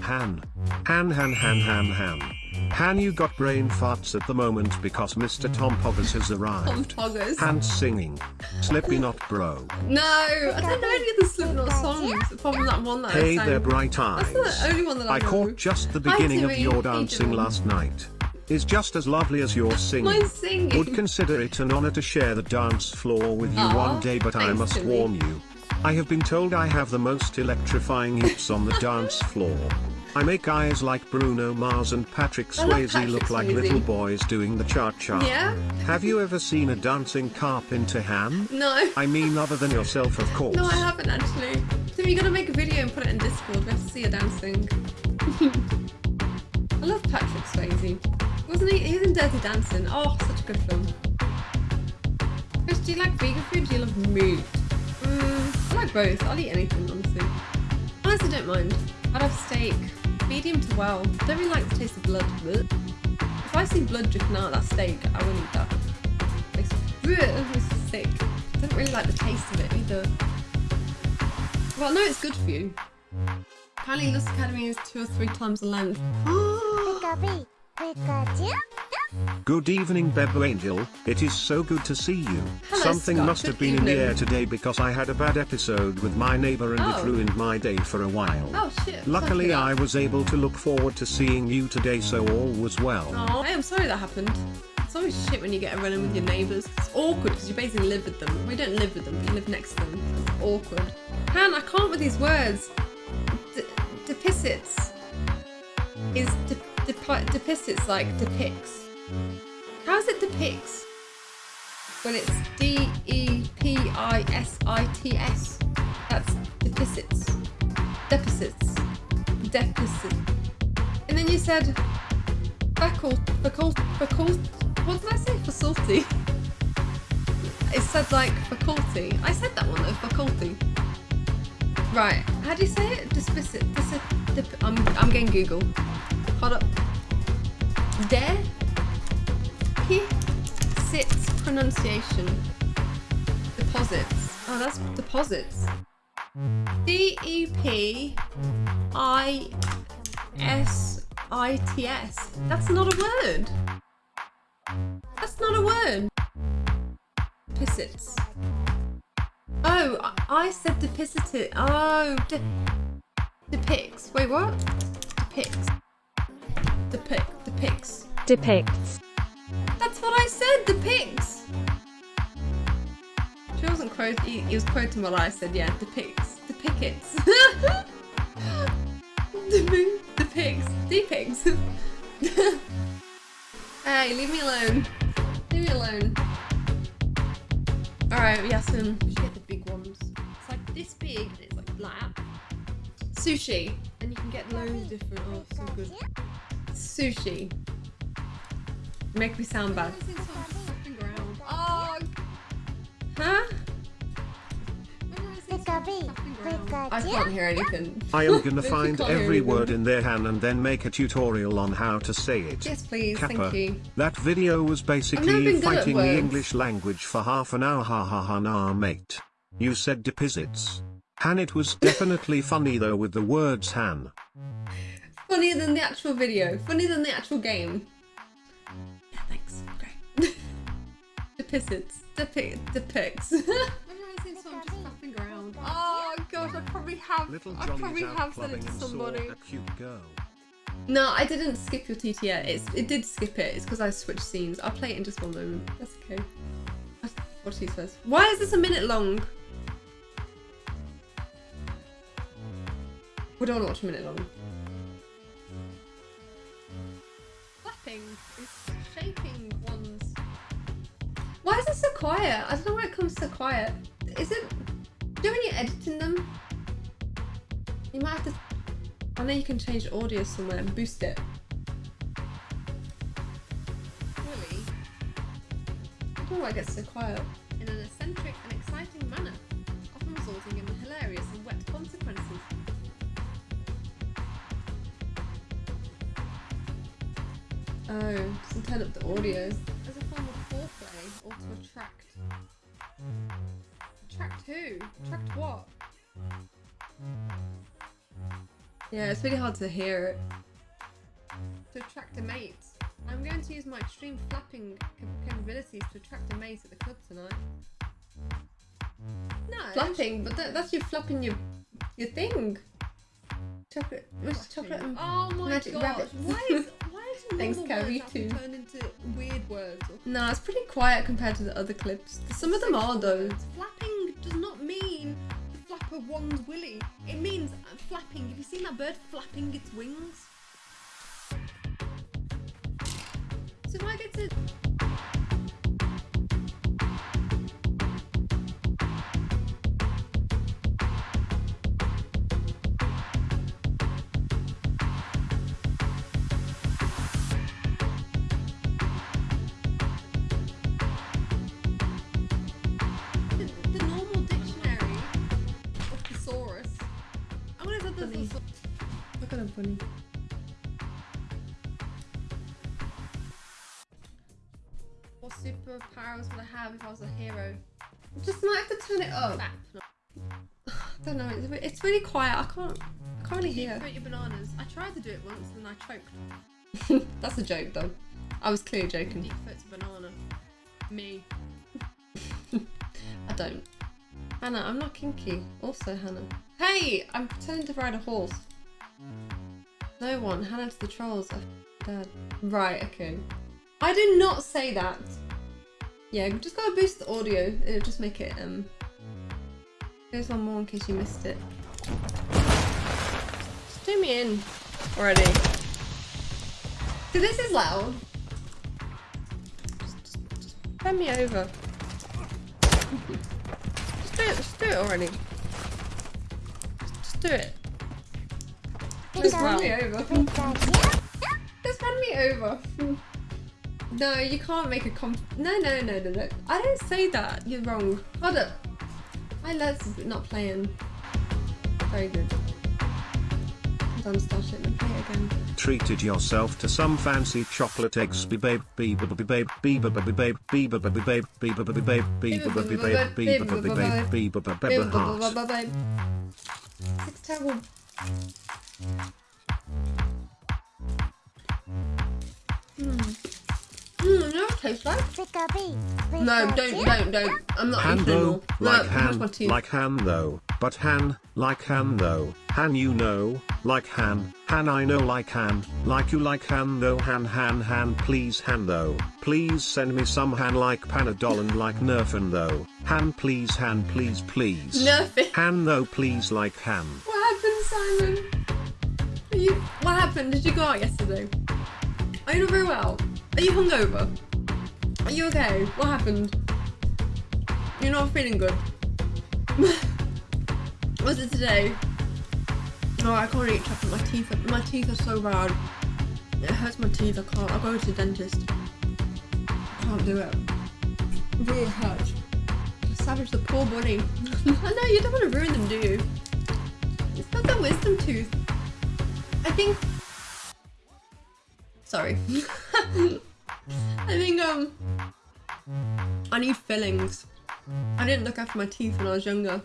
Han. Han Han Han Han Han. Han you got brain farts at the moment because Mr. Tom Poggers has Tom arrived. Poggers. Han singing. Slippy not bro. No, I don't know any of the Slipknot songs apart from that one that I Hey sang. there bright That's eyes. the only one that I, I know. caught just the beginning of your dancing Dylan. last night. Is just as lovely as your singing. Mine's singing. Would consider it an honor to share the dance floor with you Aw, one day but I must Timmy. warn you. I have been told I have the most electrifying hips on the dance floor. I make guys like Bruno Mars and Patrick Swayze Patrick look like Swayze. little boys doing the cha-cha. Yeah? Have you ever seen a dancing carpenter ham? No. I mean other than yourself of course. No, I haven't actually. Tim, you gotta make a video and put it in Discord. We have to see you dancing. I love Patrick Swayze. Wasn't he? He was in Dirty Dancing. Oh, such a good film. Chris, do you like vegan food? Do you love meat? Mm, I like both. I'll eat anything, honestly. Honestly, don't mind. I'd have steak. Medium to well. I Don't really like the taste of blood. Blech. If I see blood dripping out of that steak, I won't eat that. It's, it's sick. I don't really like the taste of it either. Well, no, it's good for you. Apparently, Lust Academy is two or three times the length. Good evening Bebo Angel, it is so good to see you. Hello, Something Scott. must Good have been in the air today because I had a bad episode with my neighbor and Oh. it ruined my day for a while. Oh shit. Luckily I was able to look forward to seeing you today so all was well. Oh, I am sorry that happened. It's always shit when you get a run in with your neighbours. It's awkward because you basically live with them. We don't live with them, but you live next to them. It's awkward. Han, I can't with these words. D- Depicits is de- depicits like depicts. How is it depicts Well, it's D E P I S I T S? That's deficits. Deficits. Deficit. And then you said facult, facult, facult. What did I say? Faculty. It said like faculty. I said that one though. Faculty. Right. How do you say it? Dis- dip- I'm I'm getting Google. Hold up. De. P. Sits pronunciation. Deposits. Oh, that's deposits. D E P I S I T S. That's not a word. That's not a word. Depicits. Oh, I- said depicit. Oh, de- depicts. Wait, what? Depicts. Depict. Depicts. depicts, That's what I said. Depicts. She wasn't quoting. He, he was quoting what I said. Yeah, depicts. the Depi- the Depicts. hey, leave me alone. Leave me alone. Alright, Yasin. We should get the big ones. It's like this big and it's like that. Sushi. And you can get loads of different. Oh, so good. Sushi. Make me sound bad. Oh. Huh? I can't hear anything. I am gonna find every word in their hand and then make a tutorial on how to say it. Yes, please. Kappa. Thank you. That video was basically been good at fighting the. English language for half an hour ha ha ha nah mate. You said deposits. Han it was definitely funny though with the words Han. Funnier than the actual video. Funnier than the actual game. Depicits. Depict. Depicts. Oh gosh, I probably have. Little I probably have said it to somebody. a cute girl. No, I didn't skip your TTS. It's, it did skip it. It's because I switched scenes. I'll play it in just one moment. That's okay. I'll Watch these. Why is this a minute long? We don't want to watch a minute long. Why is it so quiet? I don't know why it comes so quiet. Is it? Do when you're editing them? You might have to I know you can change the audio somewhere and boost it. Really? I don't know why it gets so quiet. In an eccentric and exciting manner, often resulting in hilarious and wet consequences. Oh, just turn up the audio. Who? Attract mm. what? Yeah, it's really hard to hear it. To attract a mate. I'm going to use my extreme flapping capabilities to attract a mate at the club tonight. No. Flapping, but that, that's you flapping your your thing. Chocolate, which chocolate? and- Oh my Magic gosh. rabbit. Why is why is Thanks, Carrie, words have to too. turn into weird words? Or No, it's pretty quiet compared to the other clips. Some of them are though. Flapping does not mean flap a one's willy. It means flapping. Have you seen that bird flapping its wings? So if I get to Funny. Look at them funny. What superpowers would I have if I was a hero? Just might have to turn it up. I don't know. It's, it's really quiet. I can't. I can't really hear. throat your bananas. I tried to do it once and I choked. That's a joke though. I was clearly joking. Deep a banana. Me. I don't. Hannah, I'm not kinky. Also, Hannah. Hey, I'm pretending to ride a horse. No one. Hannah to the trolls. I'm dead. Right. Okay. I did not say that. Yeah, we just gotta boost the audio. It'll just make it um. Here's one more in case you missed it. Just do me in already. See, this is loud. Just, just, just bend me over. Just do it, just do it already. Just do it. Just run me over. Just run me over. No, you can't make a com- No, no, no, no, no. I don't say that. You're wrong. Hold up. I let's not playing. Very good. Done start it and play again. Treated yourself to some fancy chocolate eggs, be babe, be babe, be babe, be babe, be babe, be babe, be babe, be babe, be babe, be babe, be babe, be babe, be babe, be babe, be babe, heart. It's terrible. Hmm. Hmm, you know what it tastes like? No, don't, don't, don't. I'm not Han eating though, anymore. No, like where's Han, my teeth? like Han though, but Han, like Han though, Han you know, like Han, Han I know like Han, like you like Han though Han Han Han please Han though, please send me some Han like Panadol and like Nurofen though, Han please Han please please. Nothing. Han though please like Han. What happened, Simon? Are you, what happened? Did you go out yesterday? Are you not very well? Are you hungover? Are you okay? What happened? You're not feeling good. Was it today? Oh, I can't eat chocolate. My teeth, are, my teeth are so bad. It hurts my teeth. I can't. I'll go to the dentist. I can't do it. It really hurts. Savage the poor body. I know you don't want to ruin them, do you? It's not the wisdom tooth. I think. Sorry. I think um. I need fillings. I didn't look after my teeth when I was younger.